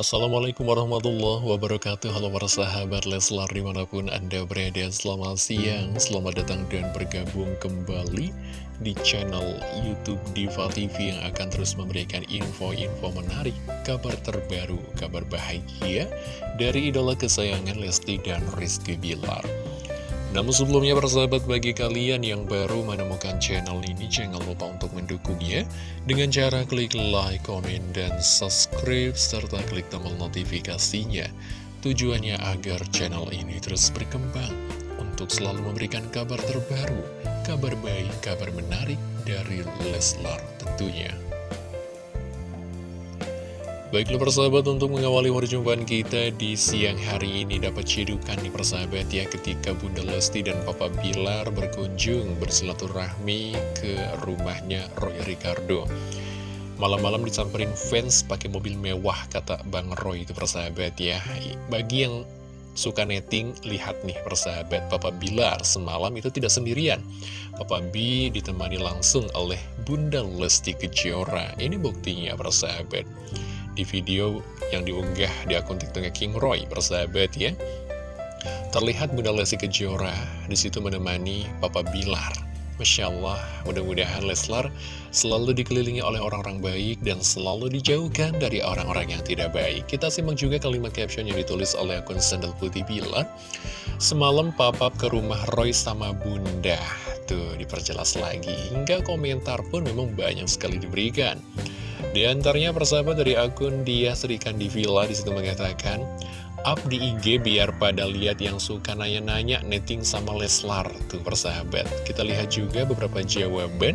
Assalamualaikum warahmatullahi wabarakatuh. Halo para sahabat Leslar di mana pun anda berada. Selamat siang, selamat datang dan bergabung kembali Di channel Youtube Diva TV Yang akan terus memberikan info-info menarik Kabar terbaru, kabar bahagia Dari idola kesayangan Lesti dan Rizky Bilar namun sebelumnya persahabat bagi kalian yang baru menemukan channel ini jangan lupa untuk mendukungnya dengan cara klik like, komen, dan subscribe serta klik tombol notifikasinya. Tujuannya agar channel ini terus berkembang untuk selalu memberikan kabar terbaru, kabar baik, kabar menarik dari Leslar tentunya. Baiklah persahabat untuk mengawali perjumpaan kita di siang hari ini dapat cedukan nih persahabat ya ketika Bunda Lesti dan Papa Bilar berkunjung bersilaturahmi ke rumahnya Roy Ricardo. Malam-malam disamperin fans pakai mobil mewah kata Bang Roy itu persahabat ya. Bagi yang suka netting, lihat nih persahabat Papa Bilar semalam itu tidak sendirian. Papa B ditemani langsung oleh Bunda Lesti Kejora. Ini buktinya persahabat di video yang diunggah di akun TikToknya King Roy, persahabat ya. Terlihat Bunda Lesti Kejora di situ menemani Papa Bilar. Masya Allah, mudah-mudahan Leslar selalu dikelilingi oleh orang-orang baik dan selalu dijauhkan dari orang-orang yang tidak baik. Kita simak juga kalimat caption yang ditulis oleh akun Sandal Putih Bilar. Semalam papap ke rumah Roy sama Bunda. Tuh, diperjelas lagi. Hingga komentar pun memang banyak sekali diberikan. Di antaranya persahabat dari akun dia serikan di villa di situ mengatakan Up di IG biar pada lihat yang suka nanya-nanya netting sama Leslar Tuh persahabat. Kita lihat juga beberapa jawaban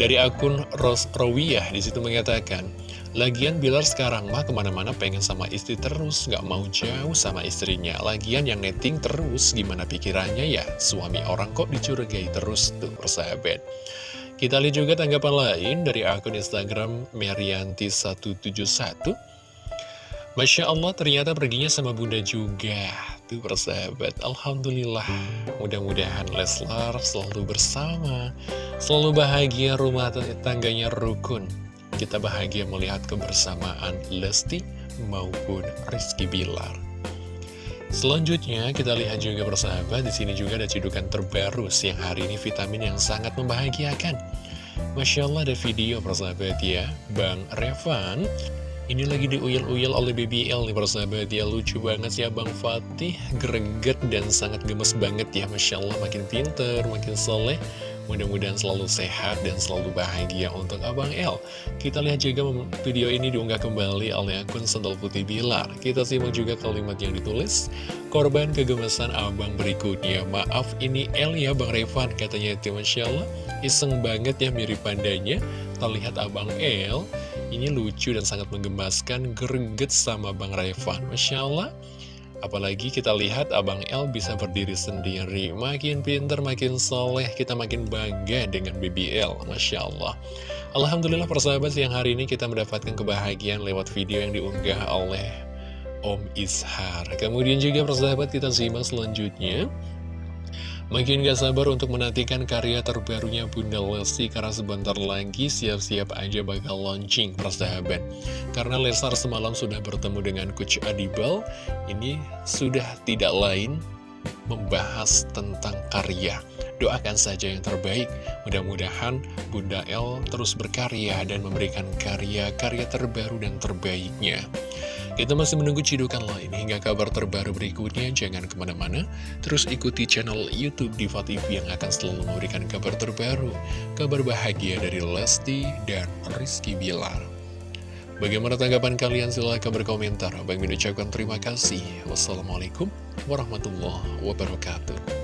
Dari akun Ros Rowiyah di situ mengatakan Lagian Bilar sekarang mah ke mana-mana pengen sama istri terus Gak mau jauh sama istrinya. Lagian yang netting terus gimana pikirannya ya? Suami orang kok dicurigai terus tuh persahabat kita lihat juga tanggapan lain dari akun Instagram Merianti171. Masya Allah ternyata perginya sama bunda juga. Tuh persahabat, Alhamdulillah. Mudah-mudahan Leslar selalu bersama, selalu bahagia rumah tangganya rukun. Kita bahagia melihat kebersamaan Lesti maupun Rizky Bilar. Selanjutnya kita lihat juga persahabat di sini juga ada cedukan terbaru siang hari ini vitamin yang sangat membahagiakan. Masya Allah ada video persahabat ya, Bang Revan ini lagi diuyel-uyel oleh BBL nih persahabat ya. Lucu banget ya Bang Fatih. Greget dan sangat gemes banget ya. Masya Allah makin pinter, makin soleh Mudah-mudahan selalu sehat dan selalu bahagia untuk Abang L. Kita lihat juga video ini diunggah kembali oleh akun Sendal Putih Bilar. Kita simak juga kalimat yang ditulis. Korban kegemesan abang berikutnya. Maaf ini L ya Bang Revan katanya itu Masya Allah. Iseng banget ya mirip pandanya. Terlihat Abang L ini lucu dan sangat menggemaskan greget sama Bang Revan. Masya Allah. Apalagi kita lihat Abang L bisa berdiri sendiri. Makin pinter, makin soleh Kita makin bangga dengan BBL Masya Allah. Alhamdulillah persahabat yang hari ini kita mendapatkan kebahagiaan Lewat video yang diunggah oleh Om Ishar. Kemudian juga persahabat kita simak selanjutnya Makin gak sabar untuk menantikan karya terbarunya Bunda Lesti karena sebentar lagi siap-siap aja bakal launching persahabat. Karena Lesar semalam sudah bertemu dengan Coach Adibal, ini sudah tidak lain membahas tentang karya. Doakan saja yang terbaik, mudah-mudahan Bunda L terus berkarya dan memberikan karya-karya terbaru dan terbaiknya. Kita masih menunggu cidukan lain hingga kabar terbaru berikutnya. Jangan ke mana-mana, terus ikuti channel Youtube Diva TV yang akan selalu memberikan kabar terbaru, kabar bahagia dari Lesti dan Rizky Bilar. Bagaimana tanggapan kalian? Silahkan berkomentar. Bang mengucapkan terima kasih. Wassalamualaikum warahmatullahi wabarakatuh.